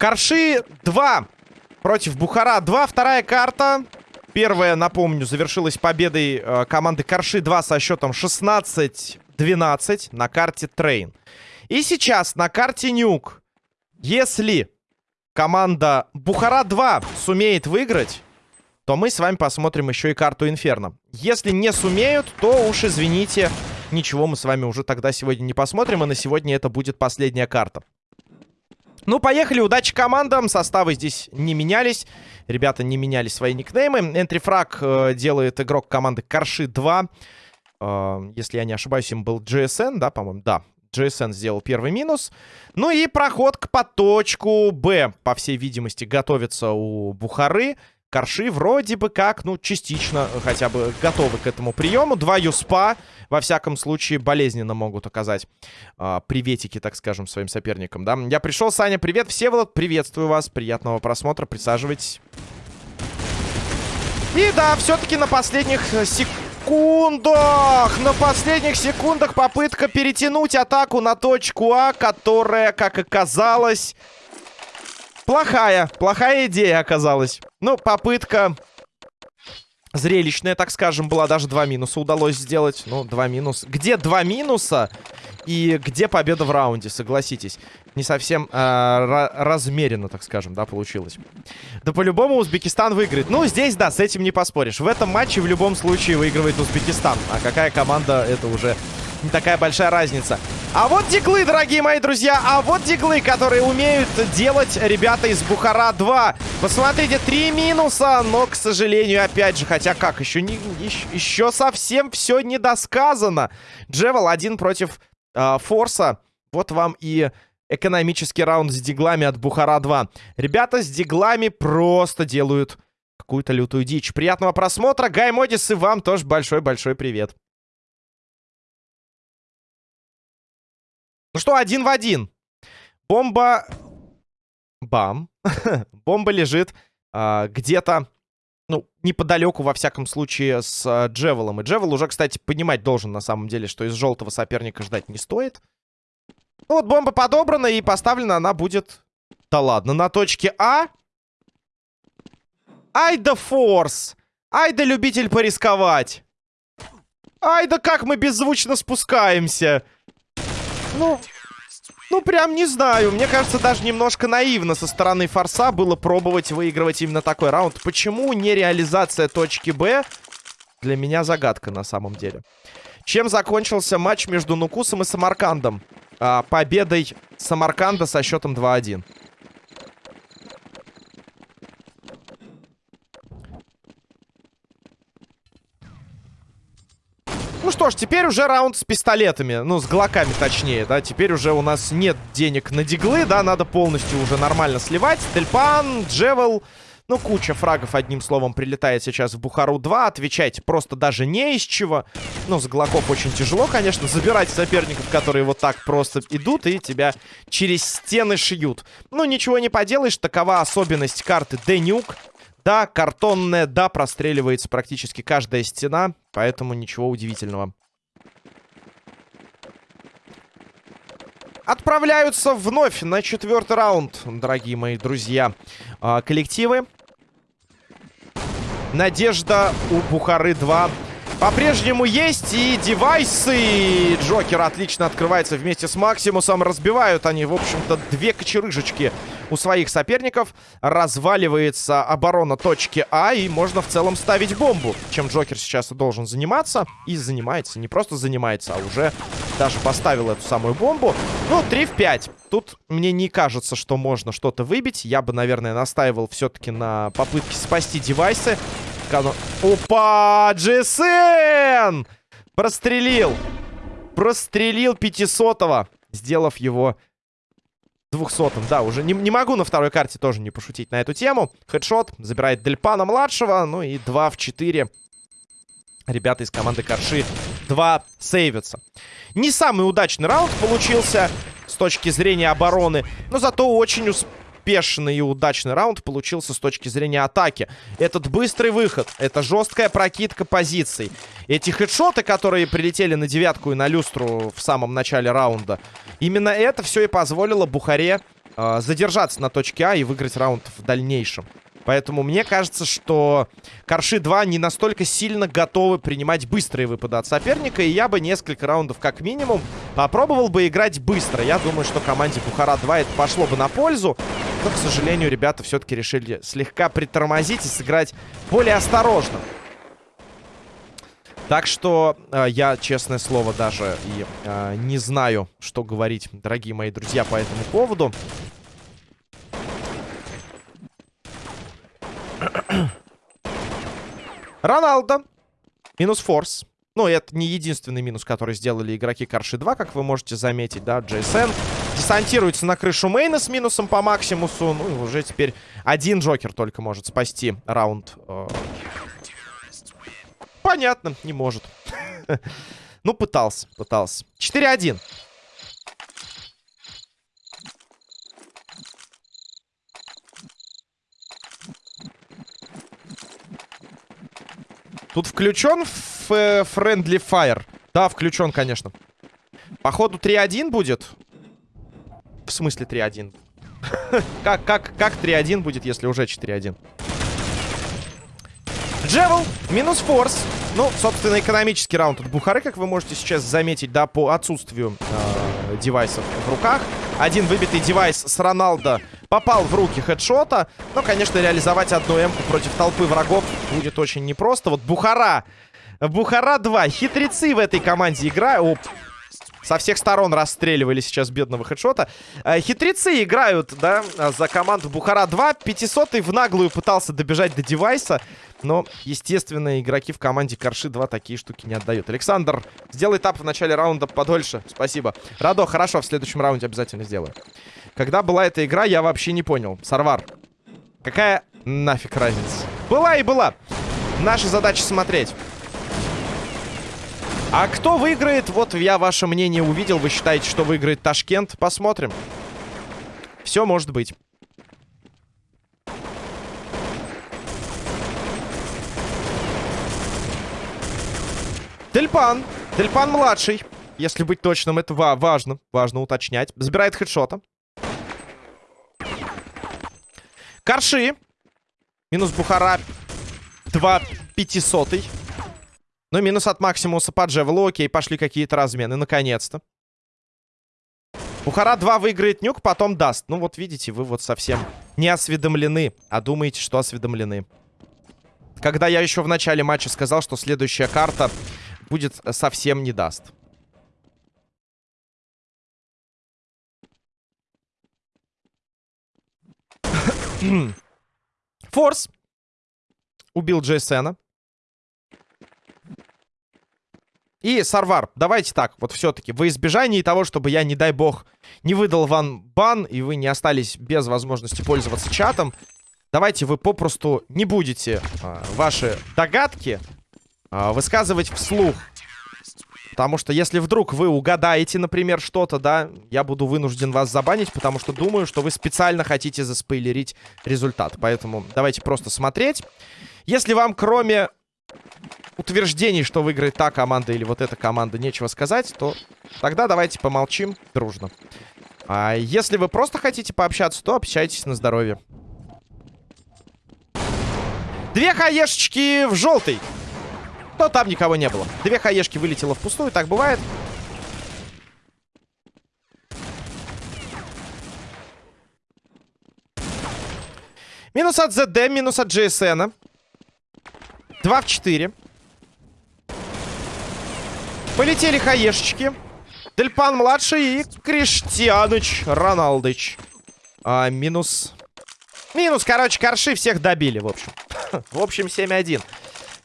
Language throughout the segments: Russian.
Карши 2 против Бухара 2. Вторая карта. Первая, напомню, завершилась победой э, команды Карши 2 со счетом 16-12 на карте Train. И сейчас на карте Nuke, если команда Бухара 2 сумеет выиграть, то мы с вами посмотрим еще и карту Инферно. Если не сумеют, то уж извините, ничего мы с вами уже тогда сегодня не посмотрим, и на сегодня это будет последняя карта. Ну, поехали, удачи командам. Составы здесь не менялись. Ребята не меняли свои никнеймы. Энтрифраг э, делает игрок команды Карши 2. Э, если я не ошибаюсь, им был GSN, да, по-моему? Да, GSN сделал первый минус. Ну и проход к поточку Б, по всей видимости, готовится у Бухары. Корши вроде бы как, ну, частично хотя бы готовы к этому приему. Два юспа, во всяком случае, болезненно могут оказать э, приветики, так скажем, своим соперникам, да. Я пришел, Саня, привет. Всеволод, приветствую вас. Приятного просмотра, присаживайтесь. И да, все-таки на последних секундах, на последних секундах попытка перетянуть атаку на точку А, которая, как оказалось, Плохая, плохая идея оказалась. Ну, попытка зрелищная, так скажем, была. Даже два минуса удалось сделать. Ну, два минуса. Где два минуса и где победа в раунде, согласитесь. Не совсем э, размеренно, так скажем, да, получилось. Да по-любому Узбекистан выиграет. Ну, здесь, да, с этим не поспоришь. В этом матче в любом случае выигрывает Узбекистан. А какая команда, это уже не такая большая разница. А вот диглы, дорогие мои друзья, а вот диглы, которые умеют делать ребята из Бухара 2. Посмотрите, три минуса, но, к сожалению, опять же, хотя как, еще, не, еще, еще совсем все недосказано. Джевел один против э, Форса. Вот вам и экономический раунд с диглами от Бухара 2. Ребята с диглами просто делают какую-то лютую дичь. Приятного просмотра. Гай Модис и вам тоже большой-большой привет. Ну что, один в один. Бомба... Бам. Бомба лежит а, где-то, ну, неподалеку, во всяком случае, с а, Джевелом. И Джевел уже, кстати, понимать должен, на самом деле, что из желтого соперника ждать не стоит. Ну вот, бомба подобрана и поставлена она будет... Да ладно, на точке А. Ай да форс. Ай да любитель порисковать. Ай да как мы беззвучно спускаемся. Ну, ну, прям не знаю. Мне кажется, даже немножко наивно со стороны Форса было пробовать выигрывать именно такой раунд. Почему не реализация точки Б? Для меня загадка на самом деле. Чем закончился матч между Нукусом и Самаркандом? А, победой Самарканда со счетом 2-1. Ну что ж, теперь уже раунд с пистолетами. Ну, с глоками точнее, да. Теперь уже у нас нет денег на диглы, да. Надо полностью уже нормально сливать. Тельпан, Джевел... Ну, куча фрагов, одним словом, прилетает сейчас в Бухару-2. Отвечать просто даже не из чего. Ну, с Глоков очень тяжело, конечно, забирать соперников, которые вот так просто идут и тебя через стены шьют. Ну, ничего не поделаешь, такова особенность карты Денюк. Да, картонная, да, простреливается практически каждая стена, поэтому ничего удивительного. Отправляются вновь на четвертый раунд, дорогие мои друзья, а, коллективы. Надежда у Бухары 2 по-прежнему есть и девайсы. Джокер отлично открывается вместе с Максимусом. Разбивают они, в общем-то, две кочерыжечки у своих соперников. Разваливается оборона точки А, и можно в целом ставить бомбу. Чем Джокер сейчас и должен заниматься. И занимается. Не просто занимается, а уже даже поставил эту самую бомбу. Ну, 3 в 5. Тут мне не кажется, что можно что-то выбить. Я бы, наверное, настаивал все-таки на попытке спасти девайсы. Опа! GSN! Прострелил. Прострелил 500-го, сделав его 200-м. Да, уже не, не могу на второй карте тоже не пошутить на эту тему. Хедшот забирает Дельпана-младшего. Ну и 2 в 4. Ребята из команды Карши 2 сейвятся. Не самый удачный раунд получился с точки зрения обороны. Но зато очень успешный успешный и удачный раунд получился с точки зрения атаки. Этот быстрый выход, это жесткая прокидка позиций. Эти хедшоты, которые прилетели на девятку и на люстру в самом начале раунда, именно это все и позволило Бухаре э, задержаться на точке А и выиграть раунд в дальнейшем. Поэтому мне кажется, что Корши 2 не настолько сильно готовы принимать быстрые выпады от соперника. И я бы несколько раундов как минимум попробовал бы играть быстро. Я думаю, что команде Бухара 2 это пошло бы на пользу. Но, к сожалению, ребята все-таки решили слегка притормозить и сыграть более осторожно. Так что э, я, честное слово, даже и э, не знаю, что говорить, дорогие мои друзья, по этому поводу. Роналдо. Минус форс. Ну, это не единственный минус, который сделали игроки Карши 2, как вы можете заметить, да, Джейсен. Десантируется на крышу мейна с минусом по максимусу. Ну, и уже теперь один Джокер только может спасти раунд. Э. Понятно, не может. Ну, пытался, пытался. 4-1. Тут включен Friendly Fire? Да, включен, конечно. Походу 3-1 будет. В смысле 3-1? как, как, как 3-1 будет, если уже 4-1? Джевел, минус форс. Ну, собственно, экономический раунд от Бухары, как вы можете сейчас заметить, да, по отсутствию э, девайсов в руках. Один выбитый девайс с Роналдо попал в руки хедшота. Но, конечно, реализовать одну эмку против толпы врагов будет очень непросто. Вот Бухара. Бухара 2. Хитрецы в этой команде играют. Со всех сторон расстреливали сейчас бедного хедшота. Э, хитрецы играют, да, за команду Бухара 2. 500 в наглую пытался добежать до девайса. Но, естественно, игроки в команде Корши 2 такие штуки не отдают. Александр, сделай тап в начале раунда подольше. Спасибо. Радо, хорошо, в следующем раунде обязательно сделаю. Когда была эта игра, я вообще не понял. Сарвар, какая нафиг разница? Была и была. Наша задача смотреть. А кто выиграет? Вот я ваше мнение увидел. Вы считаете, что выиграет Ташкент? Посмотрим. Все может быть. Тельпан. Тельпан младший. Если быть точным, это ва важно. Важно уточнять. Забирает хедшота. Карши. Минус Бухара. 2 пятисотый. Ну, минус от Максимуса по Джевелу. Окей, пошли какие-то размены. Наконец-то. Бухара 2 выиграет нюк, потом даст. Ну, вот видите, вы вот совсем не осведомлены, а думаете, что осведомлены. Когда я еще в начале матча сказал, что следующая карта будет э, совсем не даст. Форс. Убил Джейсена. И Сарвар, давайте так, вот все-таки, во избежании того, чтобы я, не дай бог, не выдал вам бан, и вы не остались без возможности пользоваться чатом, давайте вы попросту не будете а, ваши догадки а, высказывать вслух. Потому что если вдруг вы угадаете, например, что-то, да, я буду вынужден вас забанить, потому что думаю, что вы специально хотите заспойлерить результат. Поэтому давайте просто смотреть. Если вам кроме утверждений, что выиграет та команда или вот эта команда, нечего сказать, то тогда давайте помолчим дружно. А если вы просто хотите пообщаться, то общайтесь на здоровье. Две хаешечки в желтый. Но там никого не было. Две хаешки вылетело впустую, так бывает. Минус от ЗД, минус от GSN. 2 в 4. Полетели хаешечки. Дельпан младший и Криштианыч Роналдыч. А, минус... Минус, короче, корши всех добили, в общем. в общем, 7-1.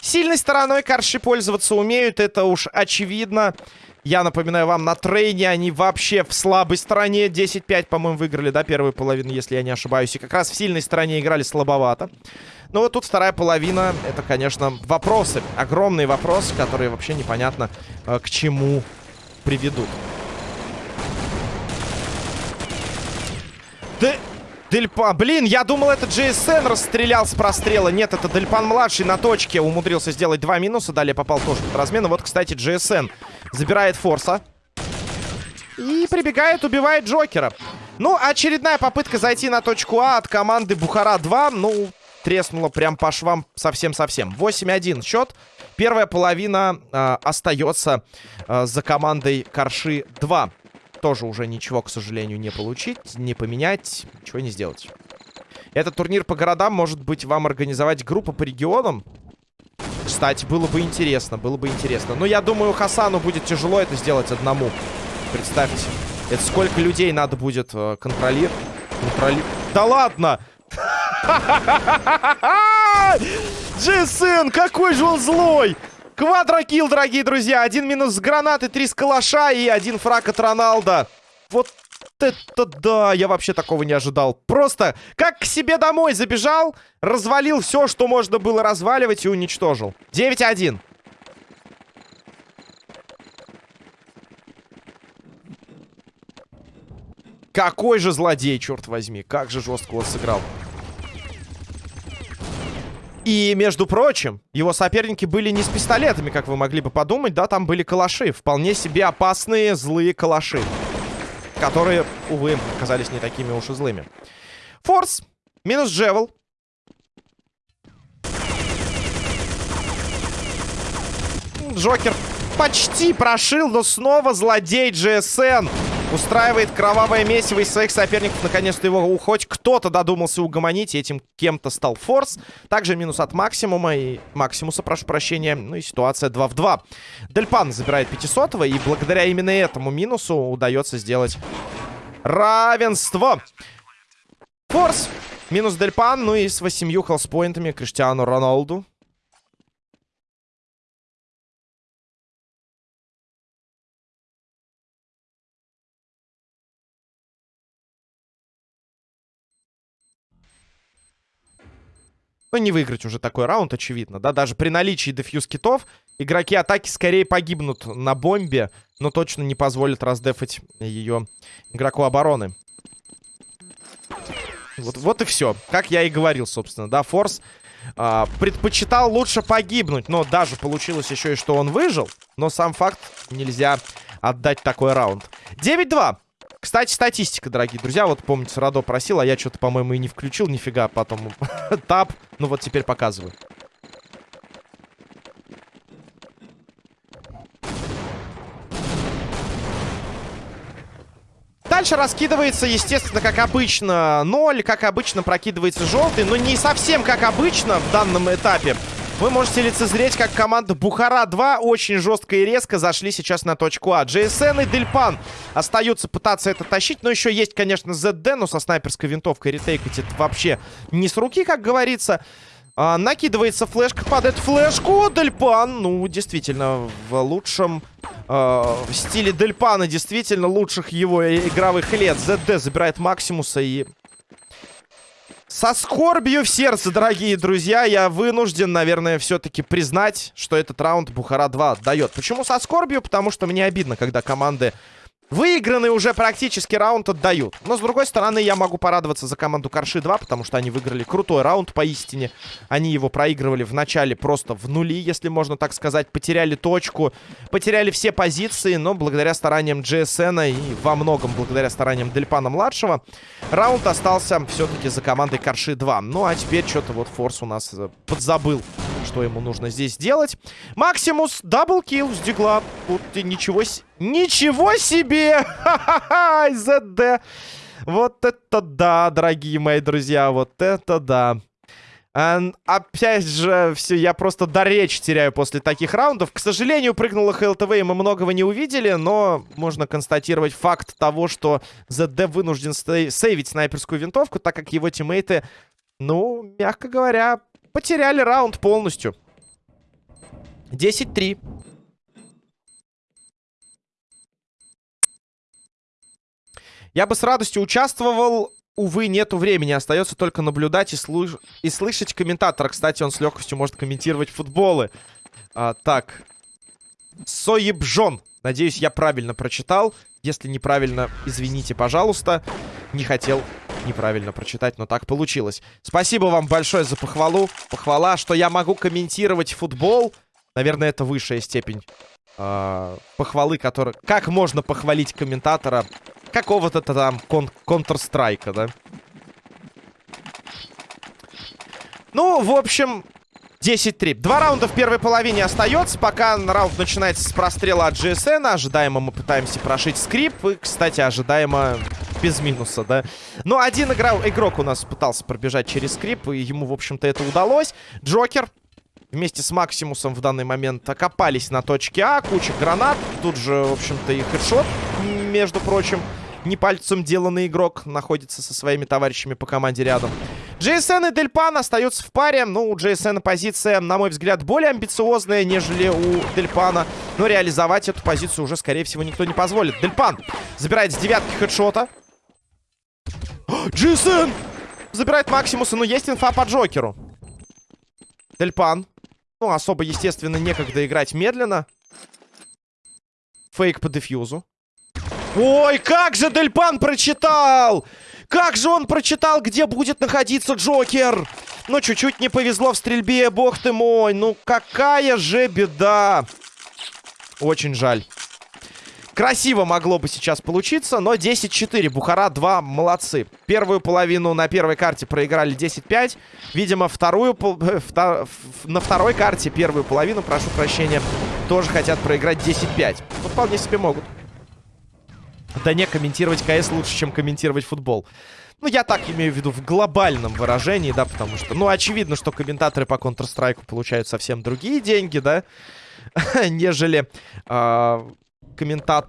Сильной стороной корши пользоваться умеют, это уж очевидно. Я напоминаю вам, на трейне они вообще в слабой стороне. 10-5, по-моему, выиграли, да, первую половину, если я не ошибаюсь. И как раз в сильной стороне играли слабовато. Но вот тут вторая половина, это, конечно, вопросы. Огромные вопросы, которые вообще непонятно э, к чему приведут. Да... Дельпан. Блин, я думал, это GSN расстрелял с прострела. Нет, это Дельпан-младший на точке умудрился сделать два минуса. Далее попал тоже под размену. Вот, кстати, GSN забирает Форса. И прибегает, убивает Джокера. Ну, очередная попытка зайти на точку А от команды Бухара-2. Ну, треснула прям по швам совсем-совсем. 8-1 счет. Первая половина э, остается э, за командой Корши-2 тоже уже ничего, к сожалению, не получить, не поменять, ничего не сделать. Этот турнир по городам может быть вам организовать группа по регионам. Кстати, было бы интересно, было бы интересно. Но я думаю, Хасану будет тяжело это сделать одному. Представьте. Это сколько людей надо будет э, контролировать. Контроли... Да ладно! Джейсон, какой же он злой! Квадрокилл, дорогие друзья. Один минус с гранаты, три с калаша и один фраг от Роналда. Вот это да, я вообще такого не ожидал. Просто как к себе домой забежал, развалил все, что можно было разваливать и уничтожил. 9-1. Какой же злодей, черт возьми. Как же жестко он сыграл. И, между прочим, его соперники были не с пистолетами, как вы могли бы подумать, да, там были калаши. Вполне себе опасные, злые калаши. Которые, увы, оказались не такими уж и злыми. Форс. Минус Джевел. Джокер почти прошил, но снова злодей GSN. Устраивает кровавое месиво из своих соперников. Наконец-то его хоть кто-то додумался угомонить. Этим кем-то стал Форс. Также минус от Максимума и Максимуса, прошу прощения. Ну и ситуация 2 в 2. Дельпан забирает 500 и благодаря именно этому минусу удается сделать равенство. Форс минус Дельпан. Ну и с 8 хелспоинтами Криштиану Роналду. Ну, не выиграть уже такой раунд, очевидно, да? Даже при наличии дефьюз китов игроки атаки скорее погибнут на бомбе, но точно не позволят раздефать ее игроку обороны. Вот, вот и все. Как я и говорил, собственно, да, Форс а, предпочитал лучше погибнуть, но даже получилось еще и что он выжил. Но сам факт нельзя отдать такой раунд. 9-2. Кстати, статистика, дорогие друзья. Вот, помните, Радо просил, а я что-то, по-моему, и не включил нифига. Потом тап. Ну вот теперь показываю. Дальше раскидывается, естественно, как обычно, 0. Как обычно, прокидывается желтый. Но не совсем как обычно в данном этапе. Вы можете лицезреть, как команда Бухара-2 очень жестко и резко зашли сейчас на точку А. JSN и Дельпан остаются пытаться это тащить. Но еще есть, конечно, ZD, но со снайперской винтовкой ретейкать это вообще не с руки, как говорится. А, накидывается флешка эту флешку. Дельпан, ну, действительно, в лучшем э, стиле Дельпана, действительно, лучших его игровых лет. ZD забирает Максимуса и со скорбью в сердце, дорогие друзья, я вынужден, наверное, все-таки признать, что этот раунд Бухара-2 дает. Почему со скорбью? Потому что мне обидно, когда команды Выигранный уже практически раунд отдают. Но, с другой стороны, я могу порадоваться за команду Карши-2, потому что они выиграли крутой раунд поистине. Они его проигрывали в начале просто в нули, если можно так сказать. Потеряли точку, потеряли все позиции, но благодаря стараниям GSN и во многом благодаря стараниям Дельпана-младшего, раунд остался все-таки за командой Карши-2. Ну, а теперь что-то вот Форс у нас э, подзабыл что ему нужно здесь делать. Максимус, double kill с дигла. И ничего, ничего себе! Ха-ха-ха, ЗД. Вот это да, дорогие мои друзья, вот это да. And, опять же, все, я просто до речи теряю после таких раундов. К сожалению, прыгнула ХЛТВ, и мы многого не увидели, но можно констатировать факт того, что ЗД вынужден сейвить снайперскую винтовку, так как его тиммейты, ну, мягко говоря, потеряли раунд полностью. 10-3. Я бы с радостью участвовал. Увы, нету времени. Остается только наблюдать и, слуш... и слышать комментатора. Кстати, он с легкостью может комментировать футболы. А, так. Соебжон. Надеюсь, я правильно прочитал. Если неправильно, извините, пожалуйста. Не хотел неправильно прочитать, но так получилось. Спасибо вам большое за похвалу. Похвала, что я могу комментировать футбол. Наверное, это высшая степень э, похвалы, который... Как можно похвалить комментатора какого-то там кон Counter-Strike, да? Ну, в общем, 10-3. Два раунда в первой половине остается. Пока раунд начинается с прострела от GSN. Ожидаемо мы пытаемся прошить скрип. И, кстати, ожидаемо без минуса, да. Но один игра... игрок у нас пытался пробежать через скрип. И ему, в общем-то, это удалось. Джокер вместе с Максимусом в данный момент окопались на точке А. Куча гранат. Тут же, в общем-то, и хедшот, между прочим. Не пальцем деланный игрок находится со своими товарищами по команде рядом. JSN и Дельпан остаются в паре. Ну, у JSN позиция, на мой взгляд, более амбициозная, нежели у Дельпана. Но реализовать эту позицию уже, скорее всего, никто не позволит. Дельпан забирает с девятки хедшота. JSN забирает Максимуса, но есть инфа по Джокеру. Дельпан. Ну, особо, естественно, некогда играть медленно. Фейк по дефьюзу. Ой, как же Дельпан прочитал! Как же он прочитал, где будет находиться Джокер? Ну, чуть-чуть не повезло в стрельбе, бог ты мой. Ну, какая же беда. Очень жаль. Красиво могло бы сейчас получиться, но 10-4. Бухара 2, молодцы. Первую половину на первой карте проиграли 10-5. Видимо, вторую, втор, на второй карте первую половину, прошу прощения, тоже хотят проиграть 10-5. Ну, вполне себе могут. Да не, комментировать КС лучше, чем комментировать футбол. Ну, я так имею в виду в глобальном выражении, да, потому что, ну, очевидно, что комментаторы по Counter-Strike получают совсем другие деньги, да, нежели э, комментат...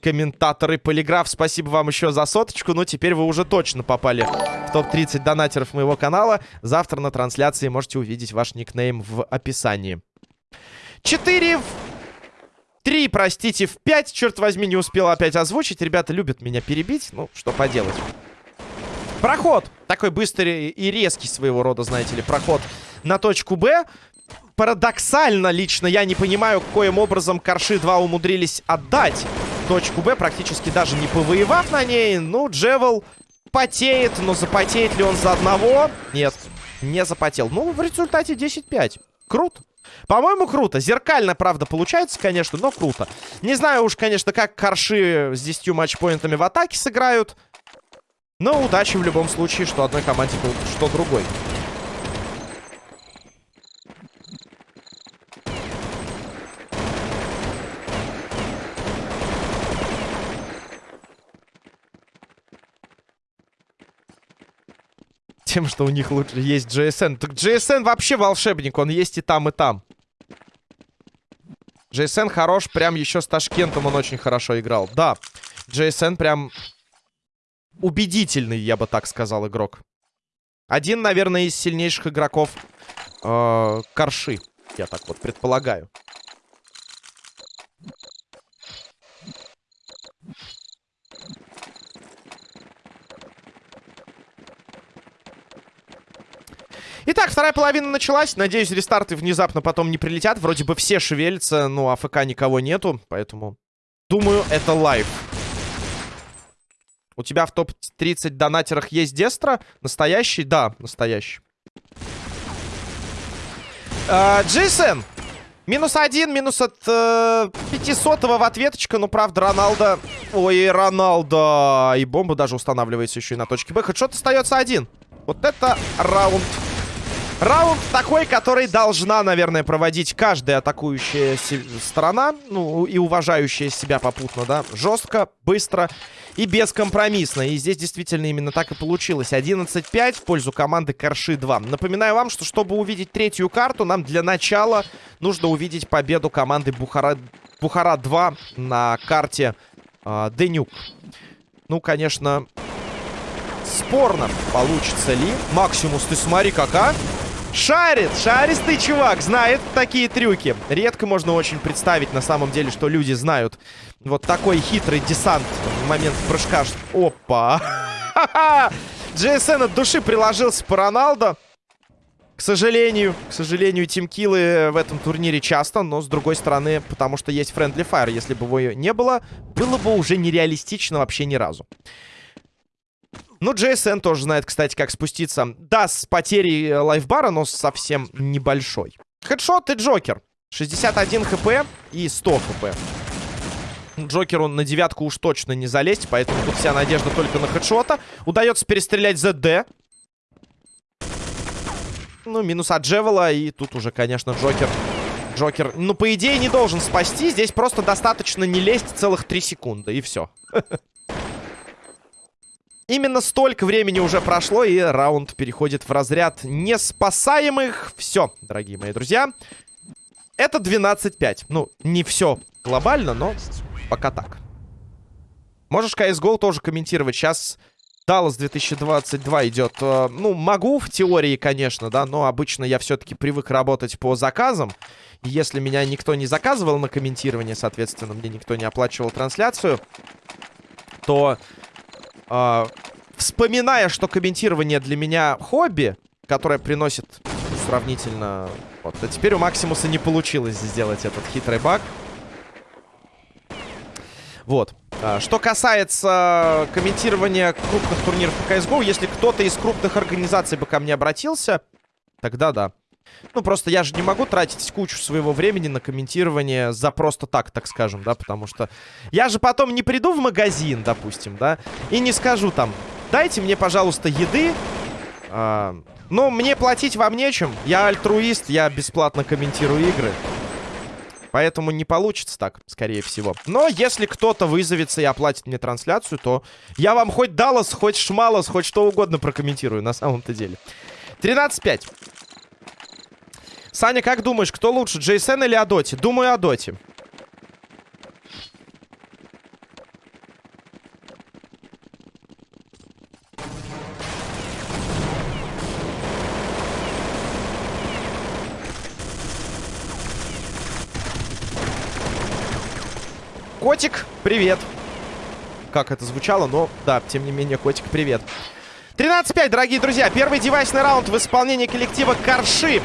комментаторы Полиграф. Спасибо вам еще за соточку. Ну, теперь вы уже точно попали в топ-30 донатеров моего канала. Завтра на трансляции можете увидеть ваш никнейм в описании. 4 Три, простите, в пять. Черт возьми, не успел опять озвучить. Ребята любят меня перебить. Ну, что поделать. Проход. Такой быстрый и резкий своего рода, знаете ли, проход на точку Б. Парадоксально, лично я не понимаю, каким образом Корши 2 умудрились отдать точку Б, практически даже не повоевав на ней. Ну, Джевел потеет, но запотеет ли он за одного? Нет, не запотел. Ну, в результате 10-5. Круто. По-моему, круто. Зеркально, правда, получается, конечно, но круто. Не знаю уж, конечно, как корши с 10 матчпоинтами в атаке сыграют. Но удачи в любом случае, что одной команде, что другой. Тем, что у них лучше есть GSN. Так GSN вообще волшебник, он есть и там, и там. JSN хорош, прям еще с Ташкентом он очень хорошо играл. Да, JSN прям убедительный, я бы так сказал, игрок. Один, наверное, из сильнейших игроков э, Корши, я так вот предполагаю. Итак, вторая половина началась. Надеюсь, рестарты внезапно потом не прилетят. Вроде бы все шевелятся, но АФК никого нету. Поэтому, думаю, это live. У тебя в топ-30 донатерах есть Дестра? Настоящий? Да, настоящий. А, Джейсон. Минус один, минус от э, 500 в ответочка. Ну, правда, Роналдо... Ой, Роналдо. И бомба даже устанавливается еще и на точке Б. Headshot остается один. Вот это раунд Раунд такой, который должна, наверное, проводить каждая атакующая сторона. Ну, и уважающая себя попутно, да. Жестко, быстро и бескомпромиссно. И здесь действительно именно так и получилось. 11-5 в пользу команды Корши 2. Напоминаю вам, что чтобы увидеть третью карту, нам для начала нужно увидеть победу команды Бухара, Бухара 2 на карте э, Денюк. Ну, конечно, спорно получится ли. Максимус, ты смотри, кака. Шарит, шаристый чувак, знает такие трюки. Редко можно очень представить на самом деле, что люди знают вот такой хитрый десант в момент прыжка. Опа! JSN от души приложился по Роналдо. К сожалению, к сожалению, тимкиллы в этом турнире часто, но с другой стороны, потому что есть Friendly Fire. Если бы его не было, было бы уже нереалистично вообще ни разу. Ну, JSN тоже знает, кстати, как спуститься. Да, с потерей э, лайфбара, но совсем небольшой. Хедшот и Джокер. 61 хп и 100 хп. Джокеру на девятку уж точно не залезть, поэтому тут вся надежда только на хедшота. Удается перестрелять ZD. Ну, минус от Джевела, и тут уже, конечно, Джокер... Джокер, ну, по идее, не должен спасти. Здесь просто достаточно не лезть целых 3 секунды, и все. Именно столько времени уже прошло, и раунд переходит в разряд неспасаемых. Все, дорогие мои друзья. Это 12-5. Ну, не все глобально, но пока так. Можешь CSGO тоже комментировать. Сейчас Dallas 2022 идет. Э, ну, могу в теории, конечно, да, но обычно я все-таки привык работать по заказам. Если меня никто не заказывал на комментирование, соответственно, мне никто не оплачивал трансляцию, то э, вспоминая, что комментирование для меня хобби, которое приносит сравнительно... Вот, а теперь у Максимуса не получилось сделать этот хитрый баг. Вот. А, что касается комментирования крупных турниров по CSGO, если кто-то из крупных организаций бы ко мне обратился, тогда да. Ну, просто я же не могу тратить кучу своего времени на комментирование за просто так, так скажем, да, потому что я же потом не приду в магазин, допустим, да, и не скажу там, дайте мне, пожалуйста, еды, а, но мне платить вам нечем, я альтруист, я бесплатно комментирую игры. Поэтому не получится так, скорее всего. Но если кто-то вызовется и оплатит мне трансляцию, то я вам хоть Даллас, хоть Шмалос, хоть что угодно прокомментирую на самом-то деле. 13-5. Саня, как думаешь, кто лучше, Джейсен или Адоти? Думаю, Адоти. Котик, привет. Как это звучало, но да, тем не менее, котик, привет. 13-5, дорогие друзья. Первый девайсный раунд в исполнении коллектива Карши.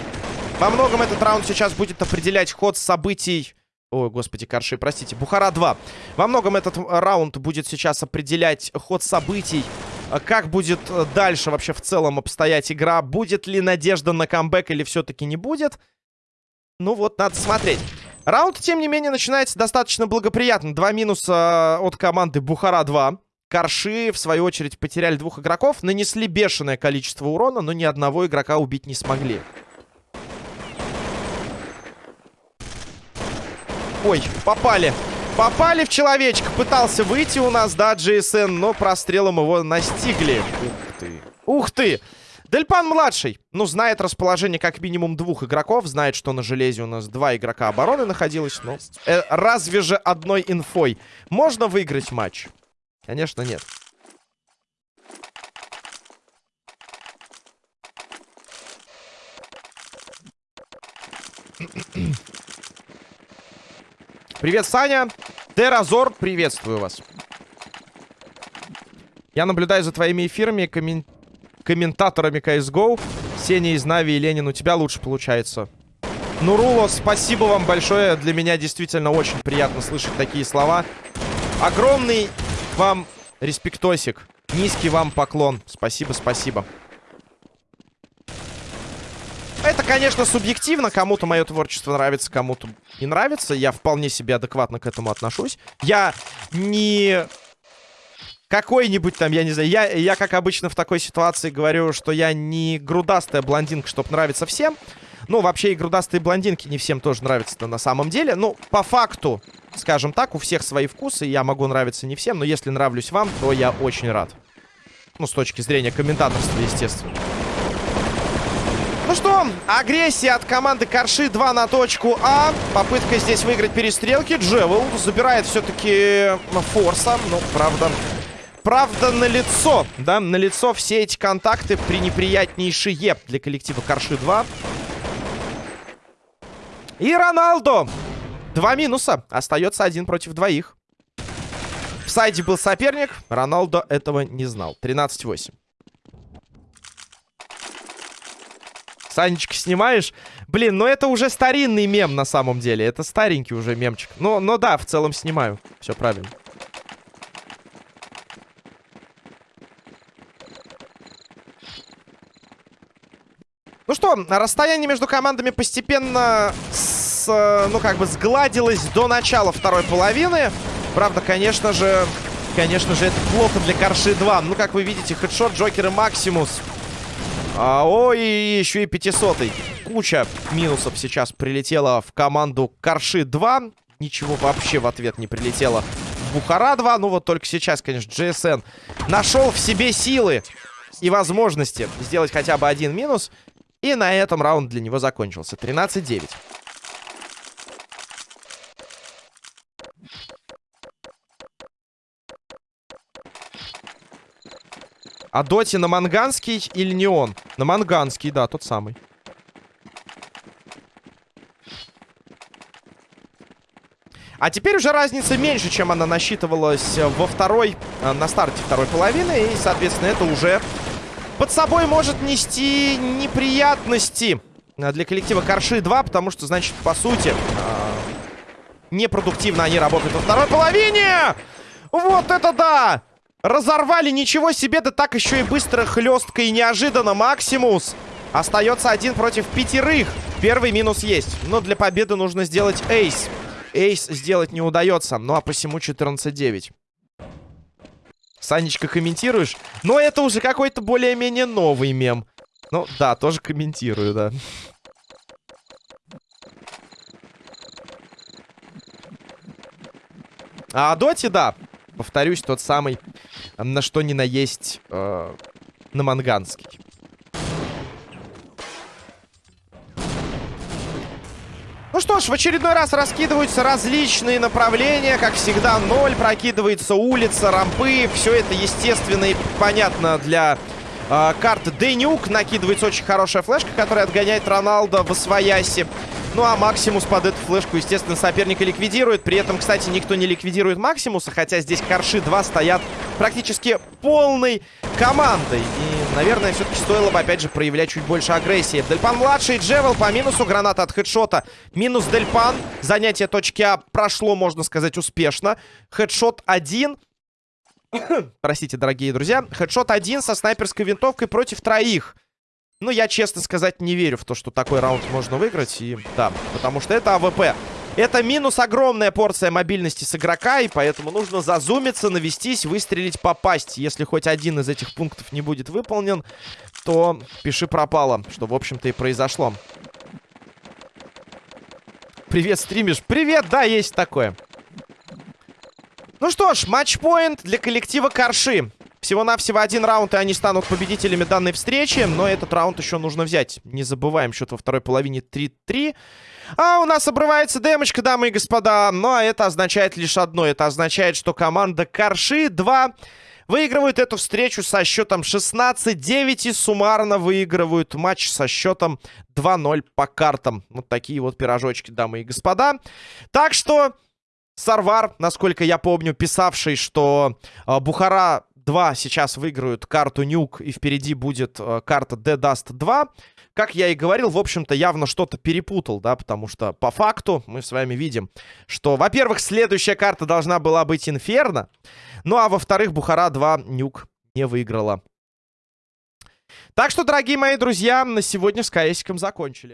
Во многом этот раунд сейчас будет определять ход событий... Ой, господи, Карши, простите. Бухара-2. Во многом этот раунд будет сейчас определять ход событий. Как будет дальше вообще в целом обстоять игра? Будет ли надежда на камбэк или все-таки не будет? Ну вот, надо смотреть. Раунд, тем не менее, начинается достаточно благоприятно. Два минуса от команды Бухара-2. Карши, в свою очередь, потеряли двух игроков. Нанесли бешеное количество урона, но ни одного игрока убить не смогли. Ой, попали. Попали в человечка. Пытался выйти у нас, да, GSN, но прострелом его настигли. Ух ты. Ух ты. Дельпан-младший, ну, знает расположение как минимум двух игроков. Знает, что на железе у нас два игрока обороны находилось. Но э, разве же одной инфой можно выиграть матч? Конечно, нет. Привет, Саня. Теразор, приветствую вас. Я наблюдаю за твоими эфирами, коммен... комментаторами CSGO. Сеня из Нави и Ленин, у тебя лучше получается. Нуруло, спасибо вам большое. Для меня действительно очень приятно слышать такие слова. Огромный вам респектосик. Низкий вам поклон. Спасибо, спасибо. Это, конечно, субъективно. Кому-то мое творчество нравится, кому-то не нравится. Я вполне себе адекватно к этому отношусь. Я не какой-нибудь там, я не знаю, я, я, как обычно в такой ситуации говорю, что я не грудастая блондинка, чтобы нравиться всем. Ну, вообще и грудастые блондинки не всем тоже нравятся на самом деле. Ну, по факту, скажем так, у всех свои вкусы. Я могу нравиться не всем, но если нравлюсь вам, то я очень рад. Ну, с точки зрения комментаторства, естественно. Ну что, агрессия от команды Карши 2 на точку А. Попытка здесь выиграть перестрелки. Джевел забирает все-таки форса. Ну, правда... Правда, на лицо, да, на лицо все эти контакты пренеприятнейшие для коллектива Карши 2. И Роналдо. Два минуса. Остается один против двоих. В сайде был соперник. Роналдо этого не знал. 13-8. Санечка, снимаешь? Блин, ну это уже старинный мем на самом деле. Это старенький уже мемчик. Но, но да, в целом снимаю. Все правильно. Ну что, расстояние между командами постепенно с, ну как бы сгладилось до начала второй половины. Правда, конечно же, конечно же, это плохо для Корши 2. Ну, как вы видите, хедшот Джокер и Максимус а, ой, еще и 500 -й. Куча минусов сейчас прилетела в команду Корши 2. Ничего вообще в ответ не прилетело в Бухара 2. Ну, вот только сейчас, конечно, GSN нашел в себе силы и возможности сделать хотя бы один минус. И на этом раунд для него закончился. 13-9. А Доти на Манганский или не он? На Манганский, да, тот самый. А теперь уже разница меньше, чем она насчитывалась во второй, э, на старте второй половины. И, соответственно, это уже под собой может нести неприятности для коллектива Корши 2, потому что, значит, по сути, э, непродуктивно они работают во второй половине. Вот это да! Разорвали, ничего себе, да так еще и быстро, хлестко и неожиданно. Максимус остается один против пятерых. Первый минус есть, но для победы нужно сделать эйс. Эйс сделать не удается, ну а посему 14-9. Санечка, комментируешь? Но это уже какой-то более-менее новый мем. Ну, да, тоже комментирую, да. А Доти, да, повторюсь, тот самый, на что ни на есть э, на Манганский. Ну что ж, в очередной раз раскидываются различные направления. Как всегда, ноль. Прокидывается улица, рампы. Все это естественно и понятно для э, карты Денюк. Накидывается очень хорошая флешка, которая отгоняет Роналда в освояси. Ну а Максимус под эту флешку, естественно, соперника ликвидирует. При этом, кстати, никто не ликвидирует Максимуса, хотя здесь Корши 2 стоят практически полной командой. И, наверное, все-таки стоило бы, опять же, проявлять чуть больше агрессии. Дельпан-младший, Джевел по минусу, граната от Headshot'а. Минус Дельпан. Занятие точки А прошло, можно сказать, успешно. Хедшот 1. Простите, дорогие друзья. Хедшот 1 со снайперской винтовкой против троих. Ну, я, честно сказать, не верю в то, что такой раунд можно выиграть. И да, потому что это AWP. Это минус огромная порция мобильности с игрока, и поэтому нужно зазумиться, навестись, выстрелить, попасть. Если хоть один из этих пунктов не будет выполнен, то пиши пропало, что, в общем-то, и произошло. Привет, стримишь? Привет, да, есть такое. Ну что ж, матчпоинт для коллектива Корши. Всего-навсего один раунд, и они станут победителями данной встречи. Но этот раунд еще нужно взять. Не забываем, счет во второй половине 3-3. А у нас обрывается демочка, дамы и господа. Ну, а это означает лишь одно. Это означает, что команда Карши 2 выигрывают эту встречу со счетом 16-9 и суммарно выигрывают матч со счетом 2-0 по картам. Вот такие вот пирожочки, дамы и господа. Так что... Сарвар, насколько я помню, писавший, что э, Бухара 2 сейчас выиграют карту Нюк, и впереди будет э, карта The Dust 2. Как я и говорил, в общем-то, явно что-то перепутал, да, потому что по факту мы с вами видим, что, во-первых, следующая карта должна была быть Инферно, ну а во-вторых, Бухара 2 Нюк не выиграла. Так что, дорогие мои друзья, на сегодня с КСиком закончили.